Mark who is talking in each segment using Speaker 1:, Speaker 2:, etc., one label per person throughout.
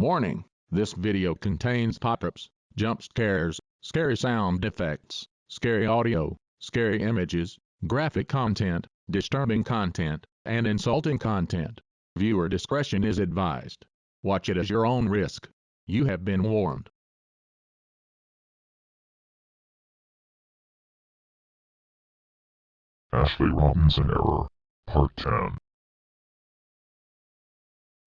Speaker 1: Warning, this video contains pop-ups, jump scares, scary sound effects, scary audio, scary images, graphic content, disturbing content, and insulting content. Viewer discretion is advised. Watch it at your own risk. You have been warned.
Speaker 2: Ashley Robinson Error, Part 10.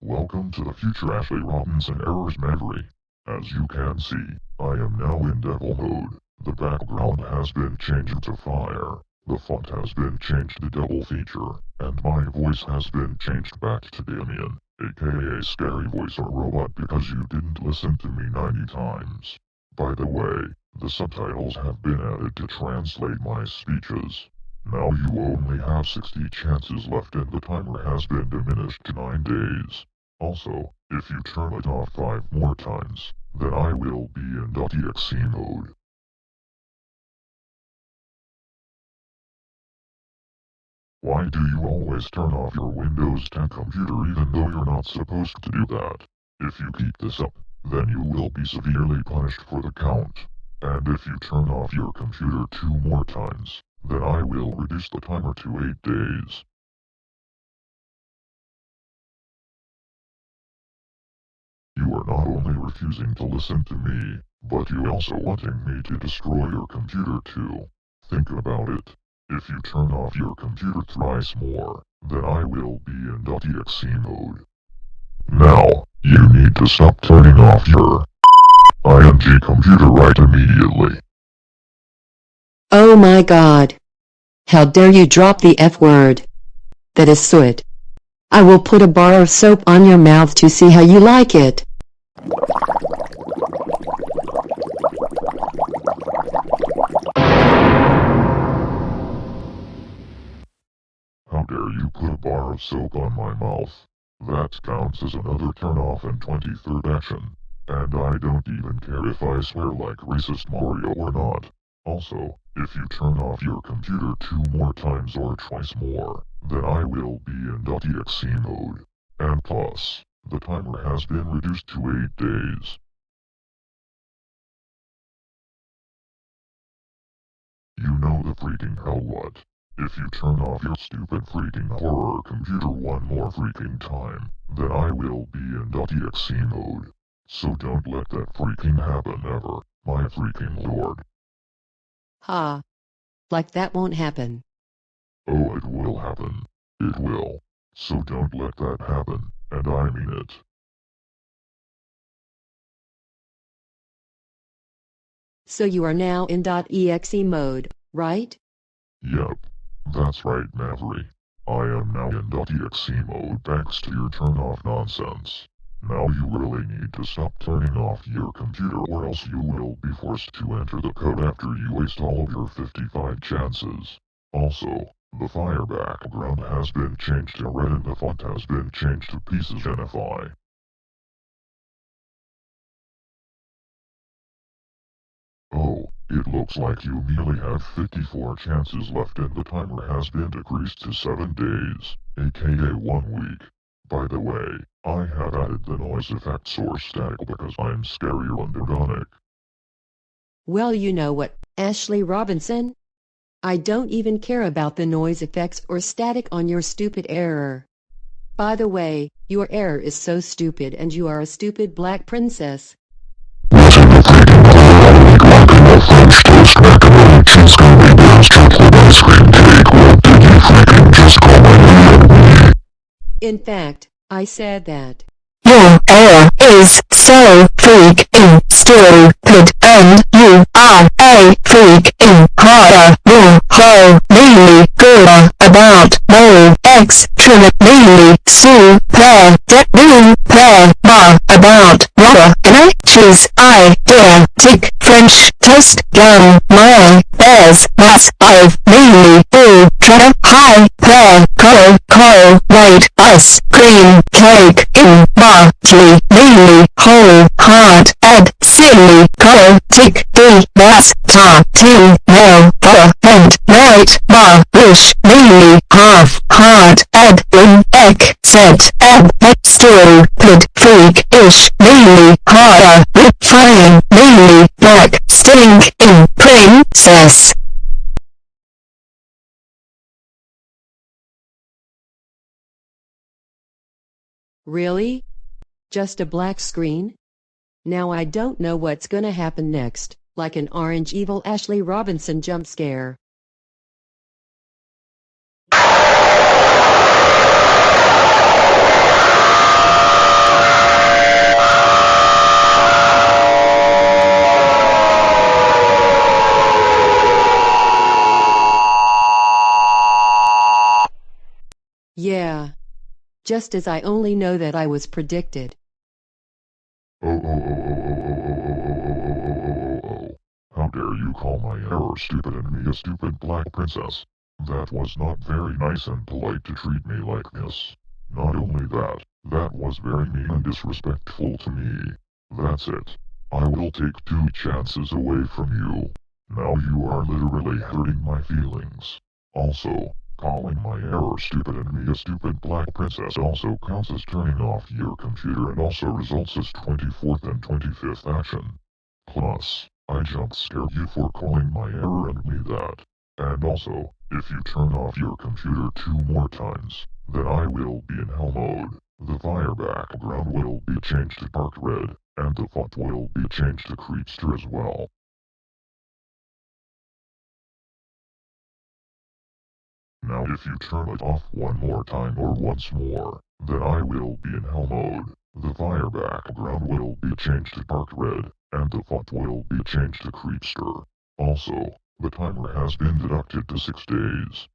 Speaker 2: Welcome to the future Ashley Robinson Errors memory. As you can see, I am now in devil mode. The background has been changed to fire, the font has been changed to devil feature, and my voice has been changed back to Damien, aka Scary Voice or Robot because you didn't listen to me 90 times. By the way, the subtitles have been added to translate my speeches. Now you only have 60 chances left and the timer has been diminished to 9 days. Also, if you turn it off 5 more times, then I will be in .exe mode. Why do you always turn off your Windows 10 computer even though you're not supposed to do that? If you keep this up, then you will be severely punished for the count. And if you turn off your computer two more times, then I will reduce the timer to 8 days. Are not only refusing to listen to me, but you also wanting me to destroy your computer too. Think about it. If you turn off your computer thrice more, then I will be in .exe mode. Now, you need to stop turning off your ING computer right immediately.
Speaker 3: Oh my god. How dare you drop the F word. That is soot. I will put a bar of soap on your mouth to see how you like it.
Speaker 2: Put a bar of soap on my mouth? That counts as another turn-off and 23rd action. And I don't even care if I swear like racist Mario or not. Also, if you turn off your computer two more times or twice more, then I will be in .exe mode. And plus, the timer has been reduced to 8 days. You know the freaking hell what. If you turn off your stupid freaking horror computer one more freaking time, then I will be in .exe mode. So don't let that freaking happen ever, my freaking lord.
Speaker 3: Ha. Like that won't happen.
Speaker 2: Oh, it will happen. It will. So don't let that happen, and I mean it.
Speaker 3: So you are now in .exe mode, right?
Speaker 2: Yep. That's right, Maverick. I am now in .exe mode thanks to your turn off nonsense. Now you really need to stop turning off your computer or else you will be forced to enter the code after you waste all of your 55 chances. Also, the fire background has been changed to red and the font has been changed to pieces NFI. It looks like you merely have 54 chances left and the timer has been decreased to 7 days, aka 1 week. By the way, I have added the noise effect source static because I'm scarier and.
Speaker 3: Well you know what, Ashley Robinson? I don't even care about the noise effects or static on your stupid error. By the way, your error is so stupid and you are a stupid black princess. In fact, I said that.
Speaker 4: Your error is so freaking stupid and you are a freaking really good about no extremely super duper about rubber and cheese I dare tick French toast gum my bears mass I've mainly ultra high per color coral white ice cream cake in Bartley mainly whole hard ed silly color tick D mass tarting no butter and white bar wish mainly half hard ed in egg set ed next stupid, freak-ish, mainly horror, flying, mainly black, stinking, princess.
Speaker 3: Really? Just a black screen? Now I don't know what's gonna happen next, like an orange evil Ashley Robinson jump scare. Yeah. Just as I only know that I was predicted.
Speaker 2: Oh, oh, oh, oh, oh, oh, oh, oh, oh, oh, oh, oh, oh, oh. How dare you call my error stupid and me a stupid black princess? That was not very nice and polite to treat me like this. Not only that, that was very mean and disrespectful to me. That's it. I will take two chances away from you. Now you are literally hurting my feelings. Also, calling my error stupid and me a stupid black princess also counts as turning off your computer and also results as 24th and 25th action. Plus, I jump scare you for calling my error and me that. And also, if you turn off your computer two more times, then I will be in hell mode. The fire background will be changed to dark red, and the font will be changed to creepster as well. Now if you turn it off one more time or once more, then I will be in hell mode. The fire background will be changed to dark red, and the font will be changed to creepster. Also, the timer has been deducted to 6 days.